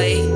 play